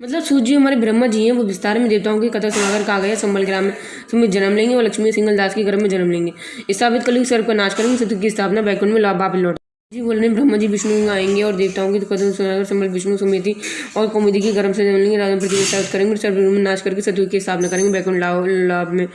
मतलब सूर्य हमारे ब्रह्मा जी हैं, वो विस्तार में देवताओं की कथा सुनाकर कहा गया संबल ग्राम में जन्म लेंगे और लक्ष्मी सिंगल दास के गर्भ में जन्म लेंगे। स्थापित कलयुग सर्व का नाश करेंगे सत्य की स्थापना बैकुंठ में वापस लौट जी बोलने ब्रह्मा जी विष्णु आएँगे और देवताओं की कथा सुनाकर संबल विष्णु समिति और कौमुदी के गर्भ से जन्म लेंगे, राजा पृथ्वी स्थापित करेंगे सर्व में नाश करके सत्य की स्थापना करेंगे, बैकुंठ लाभ में।